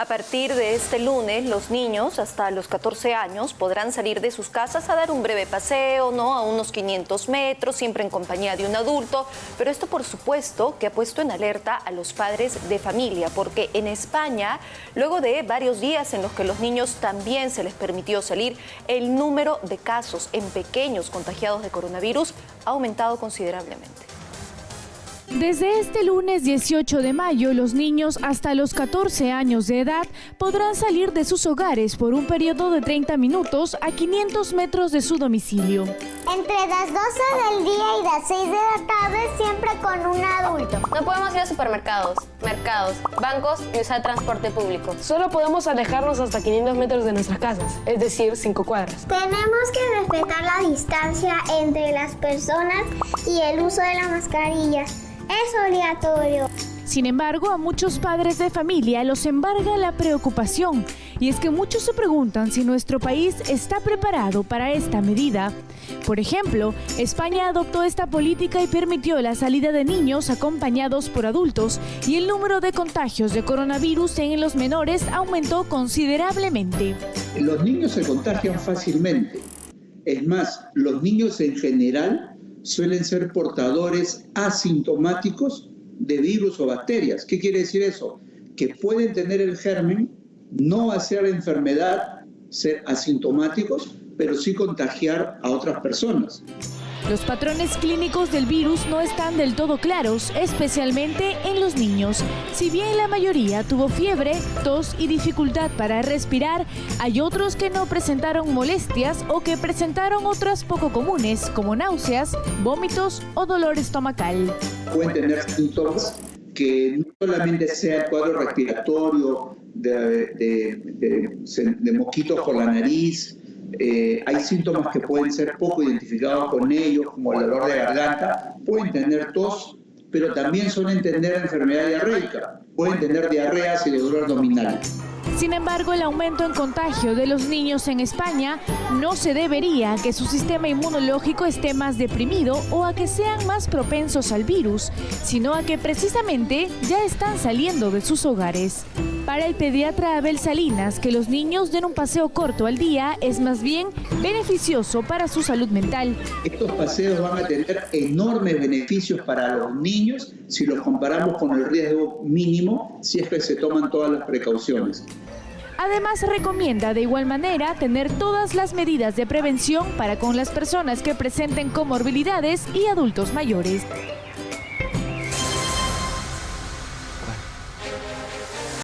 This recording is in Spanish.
A partir de este lunes, los niños hasta los 14 años podrán salir de sus casas a dar un breve paseo, ¿no? A unos 500 metros, siempre en compañía de un adulto. Pero esto, por supuesto, que ha puesto en alerta a los padres de familia, porque en España, luego de varios días en los que los niños también se les permitió salir, el número de casos en pequeños contagiados de coronavirus ha aumentado considerablemente. Desde este lunes 18 de mayo, los niños hasta los 14 años de edad podrán salir de sus hogares por un periodo de 30 minutos a 500 metros de su domicilio. Entre las 12 del día y las 6 de la tarde, siempre con un adulto. No podemos ir a supermercados, mercados, bancos y usar transporte público. Solo podemos alejarnos hasta 500 metros de nuestras casas, es decir, 5 cuadras. Tenemos que respetar la distancia entre las personas y el uso de la mascarilla es obligatorio. Sin embargo, a muchos padres de familia los embarga la preocupación y es que muchos se preguntan si nuestro país está preparado para esta medida. Por ejemplo, España adoptó esta política y permitió la salida de niños acompañados por adultos y el número de contagios de coronavirus en los menores aumentó considerablemente. Los niños se contagian fácilmente. Es más, los niños en general suelen ser portadores asintomáticos de virus o bacterias. ¿Qué quiere decir eso? Que pueden tener el germen, no hacer la enfermedad, ser asintomáticos, pero sí contagiar a otras personas. Los patrones clínicos del virus no están del todo claros, especialmente en los niños. Si bien la mayoría tuvo fiebre, tos y dificultad para respirar, hay otros que no presentaron molestias o que presentaron otras poco comunes, como náuseas, vómitos o dolor estomacal. Pueden tener síntomas que no solamente sea el cuadro respiratorio de, de mosquitos por la nariz, eh, hay síntomas que pueden ser poco identificados con ellos, como el dolor de garganta, pueden tener tos, pero también suelen tener enfermedad diarreica, pueden tener diarreas y dolor abdominal. Sin embargo, el aumento en contagio de los niños en España no se debería a que su sistema inmunológico esté más deprimido o a que sean más propensos al virus, sino a que precisamente ya están saliendo de sus hogares. Para el pediatra Abel Salinas, que los niños den un paseo corto al día es más bien beneficioso para su salud mental. Estos paseos van a tener enormes beneficios para los niños si los comparamos con el riesgo mínimo si es que se toman todas las precauciones. Además, recomienda de igual manera tener todas las medidas de prevención para con las personas que presenten comorbilidades y adultos mayores.